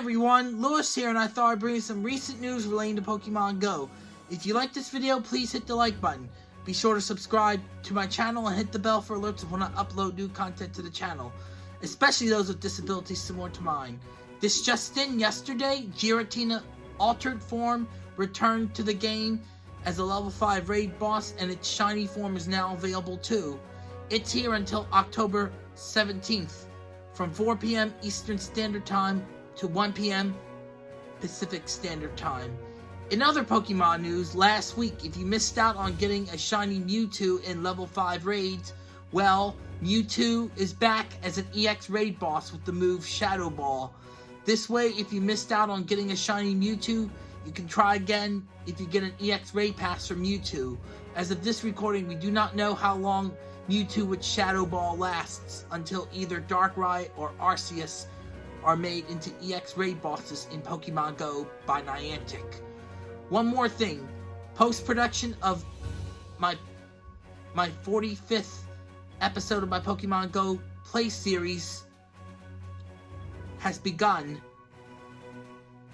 everyone, Lewis here and I thought I'd bring you some recent news relating to Pokemon Go. If you like this video, please hit the like button. Be sure to subscribe to my channel and hit the bell for alerts when I upload new content to the channel, especially those with disabilities similar to mine. This just in, yesterday, Giratina altered form returned to the game as a level 5 raid boss and its shiny form is now available too. It's here until October 17th from 4 p.m. Eastern Standard Time to 1 p.m. Pacific Standard Time. In other Pokemon news, last week, if you missed out on getting a shiny Mewtwo in level 5 raids, well, Mewtwo is back as an EX raid boss with the move Shadow Ball. This way, if you missed out on getting a shiny Mewtwo, you can try again if you get an EX raid pass for Mewtwo. As of this recording, we do not know how long Mewtwo with Shadow Ball lasts until either Darkrai or Arceus are made into EX raid bosses in Pokemon Go by Niantic. One more thing, post-production of my my 45th episode of my Pokemon Go play series has begun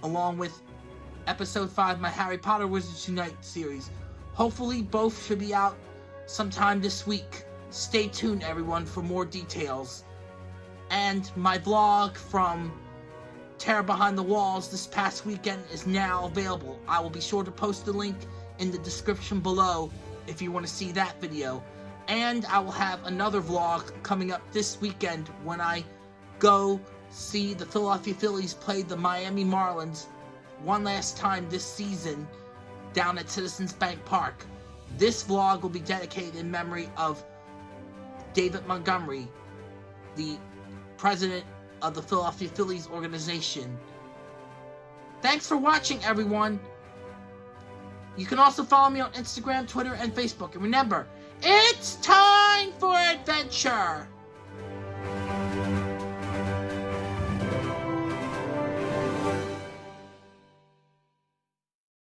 along with episode 5 my Harry Potter Wizards Unite series. Hopefully both should be out sometime this week. Stay tuned everyone for more details and my vlog from Terror Behind the Walls this past weekend is now available. I will be sure to post the link in the description below if you want to see that video. And I will have another vlog coming up this weekend when I go see the Philadelphia Phillies play the Miami Marlins one last time this season down at Citizens Bank Park. This vlog will be dedicated in memory of David Montgomery, the president of the Philadelphia Phillies organization. Thanks for watching, everyone. You can also follow me on Instagram, Twitter, and Facebook. And remember, it's time for adventure!